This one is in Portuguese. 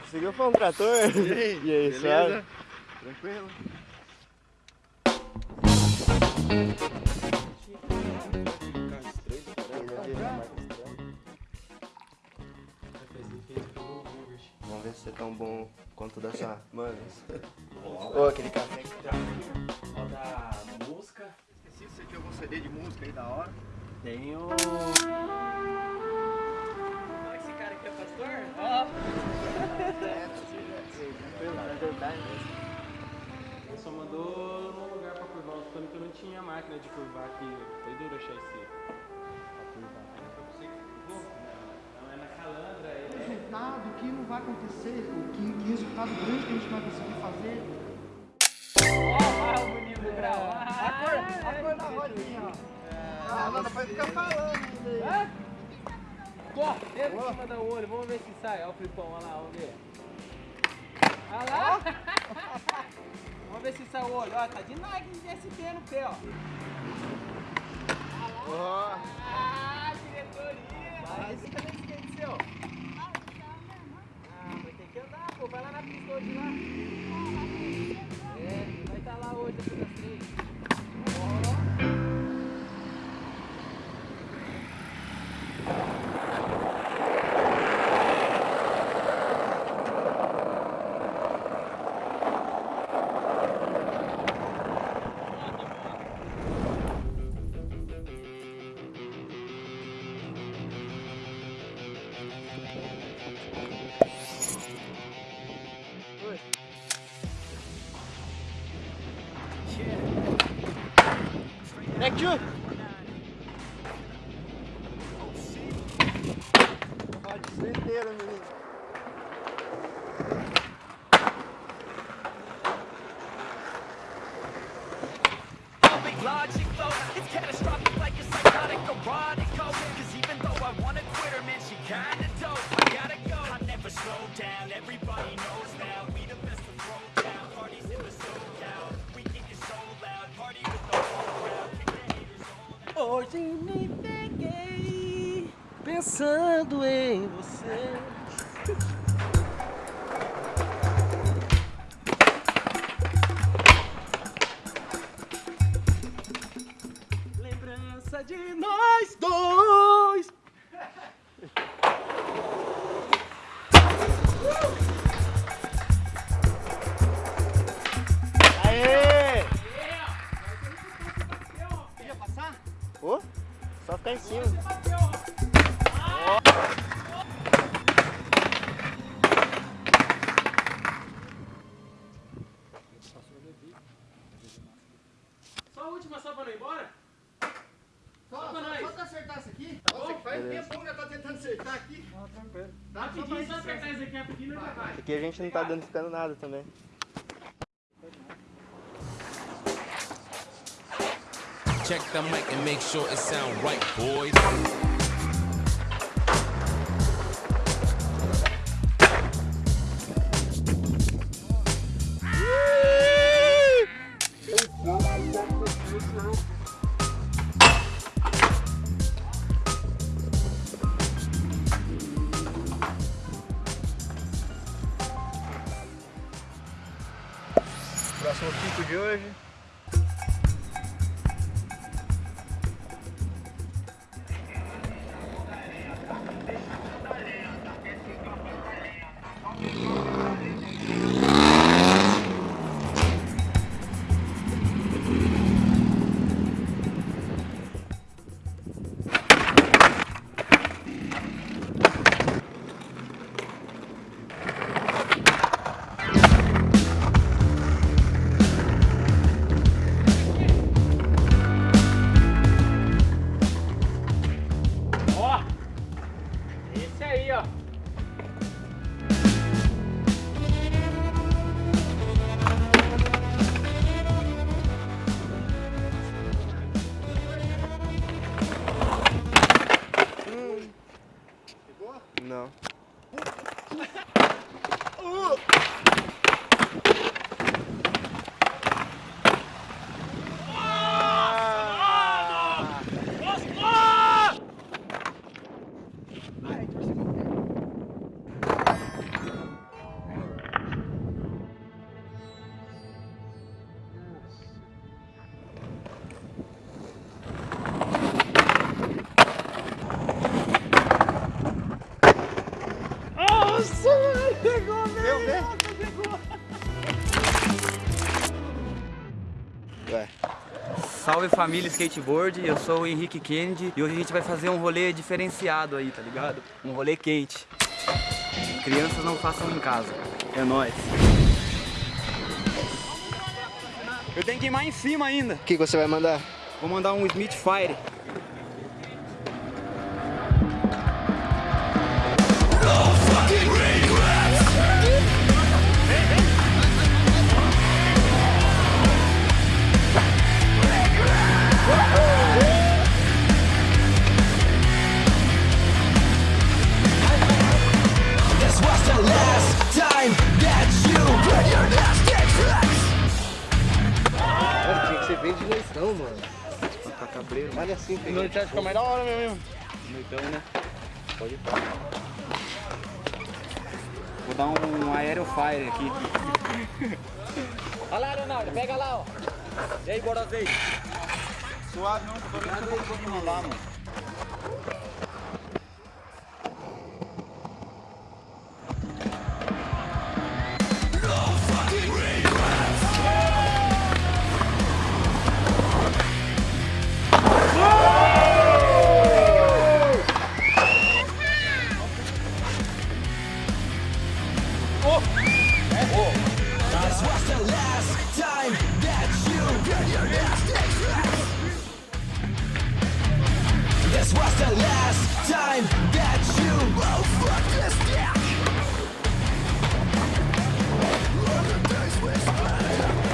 Você conseguiu pôr um trator? E aí, E aí, beleza? Tranquilo? Vamos ver se você é tão bom quanto dessa. Mano. Ô, aquele café que tá. Roda música. Esqueci se você tinha algum CD de música aí da hora. Tenho. Curvar aqui. Foi duro achar esse. Pra curvar. Foi você que curvou? Não, não é na calandra, é. resultado, que não vai acontecer, o que, que resultado grande que a gente vai conseguir fazer. Ó, o bonito do grau. A cor, da rodinha, ó. Ah, não, vai ficar falando ainda aí. Hã? Corre, dentro em cima do olho, vamos ver se sai. Ó o flipão, olha lá, vamos ver. Olha lá. vamos ver se sai o olho. Ó, tá de Nike de SP no pé, ó. Ó, Ah, diretoria. Cadê esse skate seu? Ah, vai ter que andar, pô. Vai lá na pista hoje lá. É, vai estar lá hoje depois das três. Never slow down, everybody knows me peguei pensando em você. Lembrança de nós dois. Aê! Podia passar? Ô, só ficar em cima. Só a última, só pra não ir embora? Só, Só pra só, nós. só pra acertar isso aqui. Nossa, que faz Beleza. tempo que eu tô tentando acertar aqui. Ó, tranquilo. Dá só Rapidinho, mais só licença. apertar isso aqui rapidinho já vai. Aqui a gente não tá danificando nada também. Check the mic and make sure it sound right, boys. Próximo pico de hoje. look. Salve família skateboard, eu sou o Henrique Kennedy e hoje a gente vai fazer um rolê diferenciado aí, tá ligado? Um rolê quente. Crianças não façam em casa. É nóis. Eu tenho que ir mais em cima ainda. O que você vai mandar? Vou mandar um Smith Fire. Noitão, mano. Tá cabreiro, Olha assim, Fê. Noite fica mais da hora mesmo. Noitão, né? Pode ir. Vou dar um Aero Fire aqui. Olha lá, Leonardo, pega lá, ó. E aí, bora ver. Suave não, tô vendo que eu vou lá, mano. the last time that you oh fuck this deck. down. the days we spent.